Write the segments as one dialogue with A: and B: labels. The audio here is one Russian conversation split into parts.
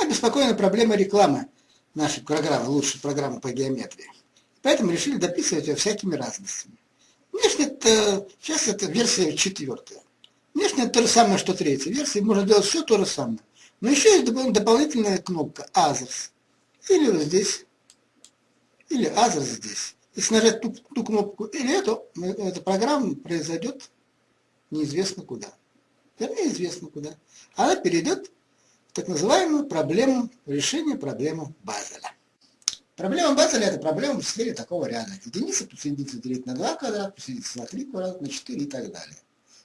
A: обеспокоены проблемой рекламы нашей программы, лучшей программы по геометрии. Поэтому решили дописывать ее всякими разностями. Внешне это, сейчас это версия четвертая. Внешне это то же самое, что третья версия. Можно делать все то же самое. Но еще есть дополнительная кнопка Others. Или вот здесь, или Others здесь. Если нажать ту, ту кнопку или эту, эта программа произойдет неизвестно куда. Вернее, известно куда. Она перейдет так называемую проблему решения проблемы Базеля. Проблема Базеля – это проблема в сфере такого ряда. Единица плюс единица делить на 2 квадрата, плюс единица на 3 квадрата, на 4 и так далее.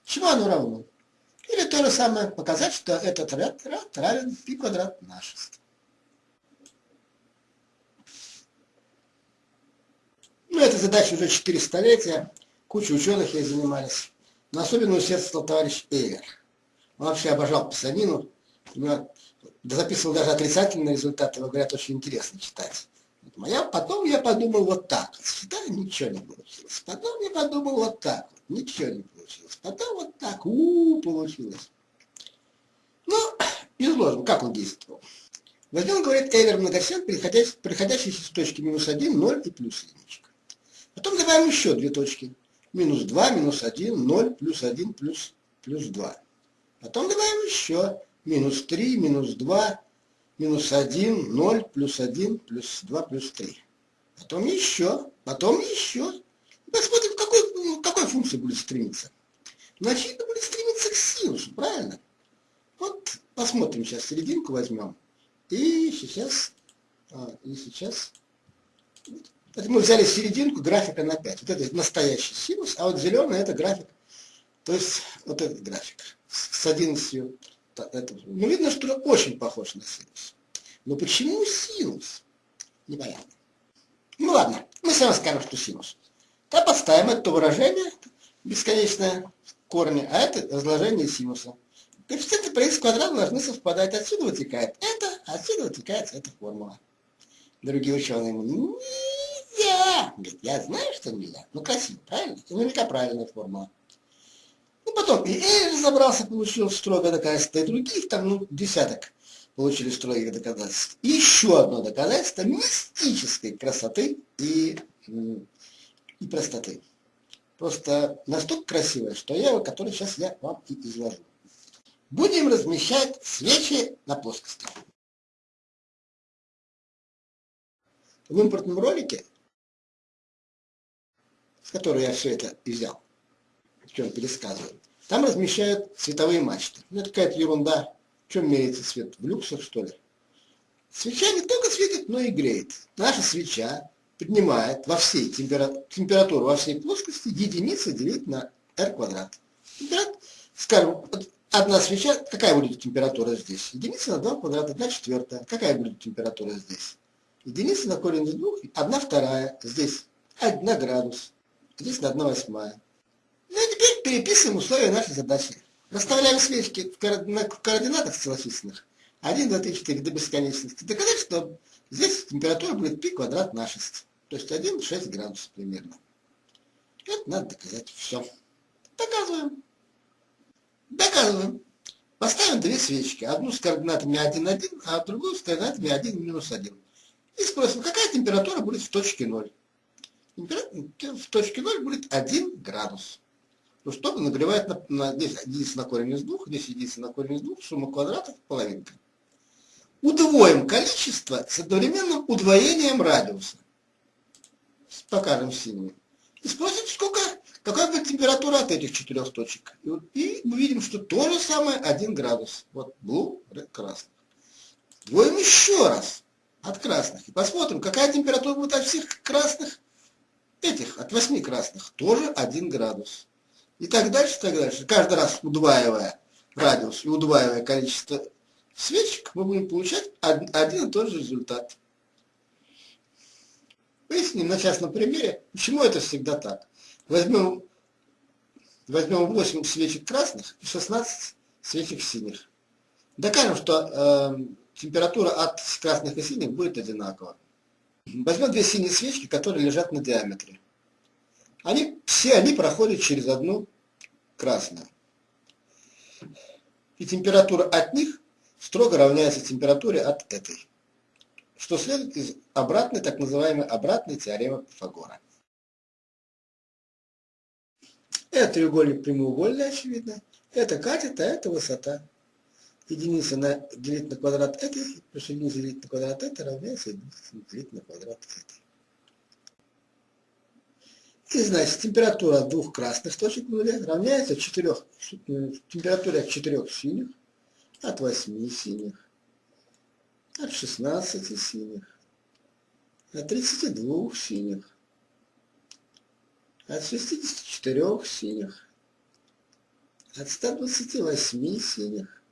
A: Чему оно равно? Или то же самое показать, что этот ряд, ряд равен π квадрат на 6. Ну, эта задача уже 4 столетия, куча ученых ей занимались. Но особенно усердствовал товарищ Эйлер. Он вообще обожал писанину, записывал даже отрицательные результаты, его говорят, очень интересно читать. Я, потом я подумал вот так, считаю, ничего не получилось. Потом я подумал вот так, ничего не получилось. Потом вот так, у, -у, получилось. Ну, изложим, как он действовал. Возьмем, говорит, Эвер многосен, приходящий, приходящий с точки минус 1, 0 и плюс единичка. Потом добавим еще две точки. Минус 2, минус 1, 0, плюс 1, плюс, плюс 2. Потом добавим еще минус 3, минус 2, минус 1, 0, плюс 1, плюс 2, плюс 3. Потом еще, потом еще. Посмотрим, к какой, ну, какой функции будет стремиться. Значит, будет стремиться к синусу, правильно? Вот посмотрим сейчас, серединку возьмем. И сейчас, а, и сейчас, это мы взяли серединку графика на 5. Вот это настоящий синус, а вот зеленый это график, то есть вот этот график с 11 это, ну, видно, что очень похож на синус. Но почему синус? Непонятно. Ну ладно, мы сами скажем, что синус. Да подставим это выражение бесконечное корни, а это разложение синуса. Коэффициенты по x квадрат должны совпадать. Отсюда вытекает это, отсюда вытекает эта формула. Другие ученые ему, нельзя. Говорит, я знаю, что нельзя. Ну красиво, правильно? Это наверняка правильная формула. Ну, потом и Эль разобрался, получил строгое доказательство, и других там, ну, десяток получили строгих доказательств. И еще одно доказательство мистической красоты и, и простоты. Просто настолько красивое, что я его, который сейчас я вам и изложу. Будем размещать свечи на плоскости. В импортном ролике, с которого я все это взял, чем пересказывают. Там размещают световые мачты. Ну, это какая-то ерунда. В чем меряется свет? В люксах, что ли? Свеча не только светит, но и греет. Наша свеча поднимает во всей температуру, температуру во всей плоскости единица делить на r квадрат. Температура, скажем, одна свеча, какая будет температура здесь? Единица на 2 квадрата, 1 четвертая. Какая будет температура здесь? Единица на корень из двух, 1 вторая. Здесь 1 градус. Здесь на 1 восьмая. Переписываем условия нашей задачи. Расставляем свечки в, координатах целочисленных. 1, 2, 3, 4 до бесконечности. Доказать, что здесь температура будет π квадрат на 6. То есть 1, 6 градусов примерно. Это надо доказать. Все. Доказываем. Доказываем. Поставим две свечки. Одну с координатами 1, 1, а другую с координатами 1, минус 1. И спросим, какая температура будет в точке 0. Температура в точке 0 будет 1 градус. Ну что нагревает на, на, здесь единица на корень из двух, здесь единица на корень из двух, сумма квадратов половинка. Удвоим количество с одновременным удвоением радиуса. Покажем синими. И спросим, сколько, какая будет температура от этих четырех точек. И, вот, и мы видим, что то же самое 1 градус. Вот blue, red, красный. Двоим еще раз от красных. И посмотрим, какая температура будет от всех красных этих, от 8 красных. Тоже 1 градус. И так дальше, так дальше. Каждый раз удваивая радиус и удваивая количество свечек, мы будем получать один и тот же результат. Выясним на частном примере, почему это всегда так. Возьмем, возьмем 8 свечек красных и 16 свечек синих. Докажем, что э, температура от красных и синих будет одинакова. Возьмем две синие свечки, которые лежат на диаметре. Они, все они проходят через одну красную. И температура от них строго равняется температуре от этой, что следует из обратной, так называемой обратной теоремы Пифагора. Это треугольник прямоугольный, очевидно. Это катет, а это высота. Единица на делить на квадрат этой, плюс единица делить на квадрат этой равняется единица делить на квадрат этой. И значит, температура двух красных точек нуля равняется четырех, температуре от четырех синих, от восьми синих, от шестнадцати синих, от тридцати двух синих, от шестидесяти четырех синих, от 128 синих,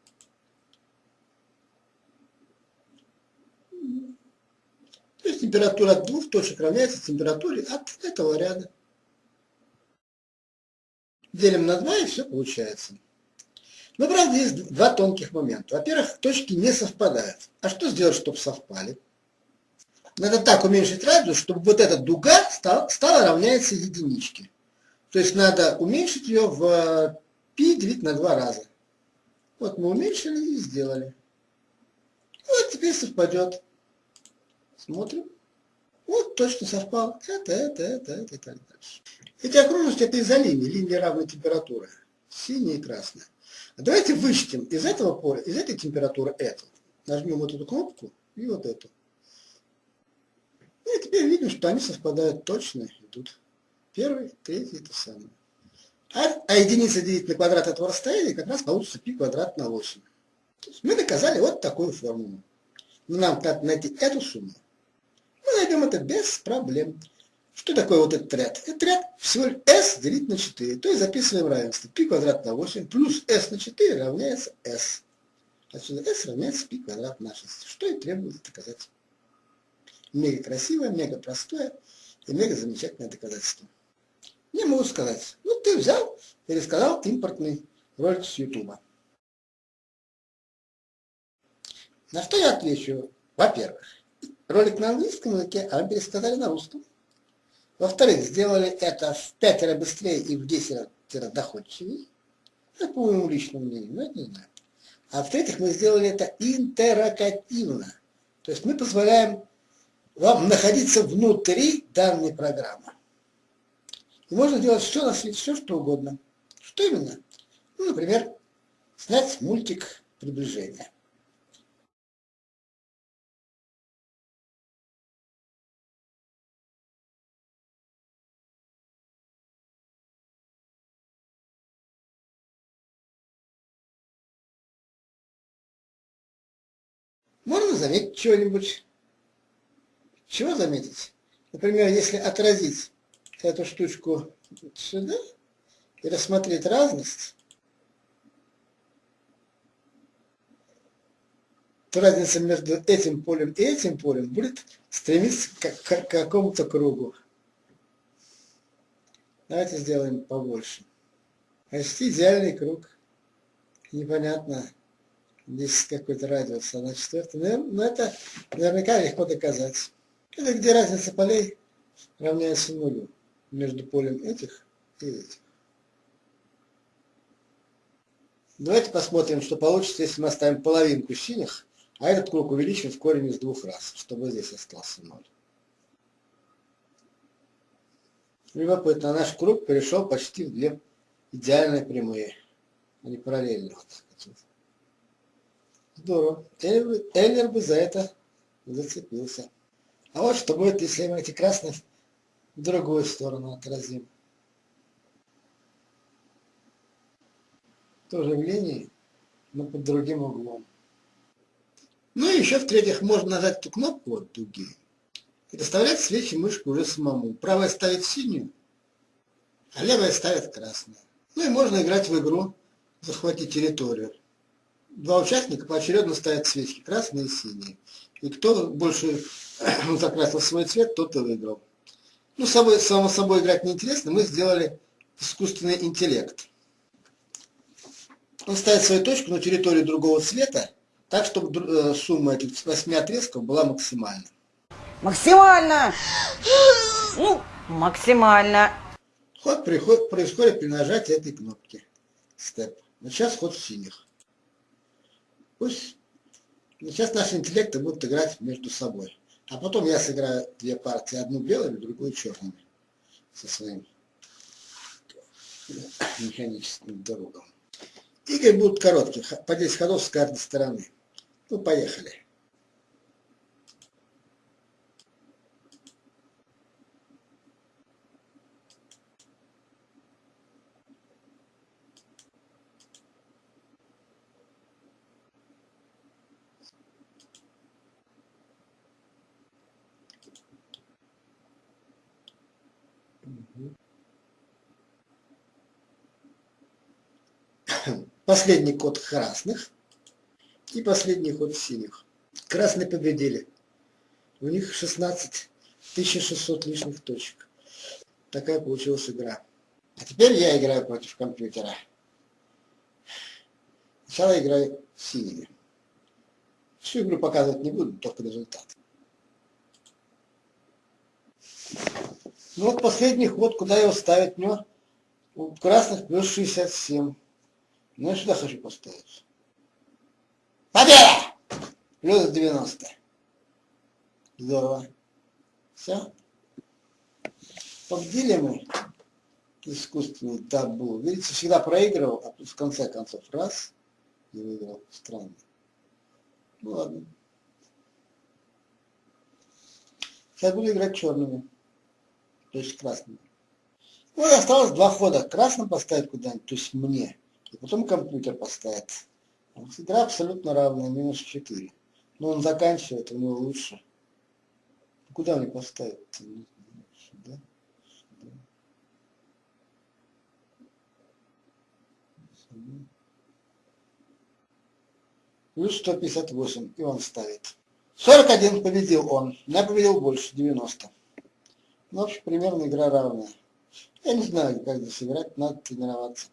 A: То есть температура от двух точек равняется температуре от этого ряда. Делим на 2 и все получается. Но, правда, есть два тонких момента. Во-первых, точки не совпадают. А что сделать, чтобы совпали? Надо так уменьшить радиус, чтобы вот эта дуга стала, стала равняться единичке. То есть надо уменьшить ее в π делить на два раза. Вот мы уменьшили и сделали. Вот теперь совпадет. Смотрим. Вот точно совпал. Это, это, это, это и так дальше. Эти окружности это из-за линии, равной температуры. Синяя и красная. Давайте вычтем из этого поля, из этой температуры эту. Нажмем вот эту кнопку и вот эту. И теперь видим, что они совпадают точно, идут. Первый, третий, это самое. А, а единица делить на квадрат этого расстояния как раз получится π квадрат на 8. То есть мы доказали вот такую формулу. Но нам надо найти эту сумму. Найдем это без проблем. Что такое вот этот ряд? Этот ряд всего лишь s делить на 4. То есть записываем равенство. π квадрат на 8 плюс s на 4 равняется s. Отсюда s равняется π квадрат на 6. Что и требуется доказать. Мега красивое, мега простое и мега замечательное доказательство. Не могу сказать. Ну, ты взял и рассказал импортный ролик с Ютуба. На что я отвечу? Во-первых, ролик на английском языке, а пересказали на русском. Во-вторых, сделали это в пятеро быстрее и в десять раз доходчивее. Это по моему личному мнению, но это не знаю. А в-третьих, мы сделали это интерактивно. То есть мы позволяем вам находиться внутри данной программы. И можно делать все на свете, все что угодно. Что именно? Ну, например, снять мультик приближения. Можно заметить что-нибудь. Чего заметить? Например, если отразить эту штучку сюда и рассмотреть разность, то разница между этим полем и этим полем будет стремиться к, к, к какому-то кругу. Давайте сделаем побольше. Почти идеальный круг. Непонятно, здесь какой-то радиус, а на четвертом. Но ну, это наверняка легко доказать. Это где разница полей равняется нулю между полем этих и этих. Давайте посмотрим, что получится, если мы оставим половинку синих, а этот круг увеличим в корень из двух раз, чтобы здесь остался ноль. Любопытно, наш круг перешел почти в две идеальные прямые. Они параллельно. Вот Здорово. Эллер, бы за это зацепился. А вот что будет, если мы эти красные в другую сторону отразим. Тоже в линии, но под другим углом. Ну и еще в-третьих, можно нажать эту кнопку от дуги и доставлять свечи мышку уже самому. Правая ставит синюю, а левая ставит красную. Ну и можно играть в игру «Захватить территорию». Два участника поочередно ставят свечки, красные и синие. И кто больше закрасил свой цвет, тот и выиграл. Ну, собой, само собой играть неинтересно, мы сделали искусственный интеллект. Он ставит свою точку на территории другого цвета, так, чтобы э, сумма этих восьми отрезков была максимальна.
B: Максимально! Ну, максимально.
A: Ход приход, происходит при нажатии этой кнопки. Степ. Вот сейчас ход синих. Пусть Сейчас наши интеллекты будут играть между собой. А потом я сыграю две партии, одну белыми, другую черными. Со своим механическим другом. Игры будут короткие, по 10 ходов с каждой стороны. Ну, поехали. Последний код красных и последний ход синих. Красные победили. У них 16 1600 лишних точек. Такая получилась игра. А теперь я играю против компьютера. Сначала играю синими. Всю игру показывать не буду, только результат. Ну вот последний ход, куда его ставить? У него у красных плюс 67. Ну я сюда хочу поставить. Победа! Плюс 90. Здорово. Все. Победили мы искусственный табу. Видите, всегда проигрывал, а в конце концов раз и выиграл. Странно. Ну ладно. Сейчас буду играть черными. То есть красными. Ну и осталось два хода. Красным поставить куда-нибудь, то есть мне. И потом компьютер поставит. Игра абсолютно равная, минус 4. Но он заканчивает, у него лучше. Куда мне поставить? Сюда? Сюда? Сюда? Плюс 158, и он ставит. 41 победил он. Я победил больше, 90. Ну, в общем, примерно игра равная. Я не знаю, как здесь играть, надо тренироваться.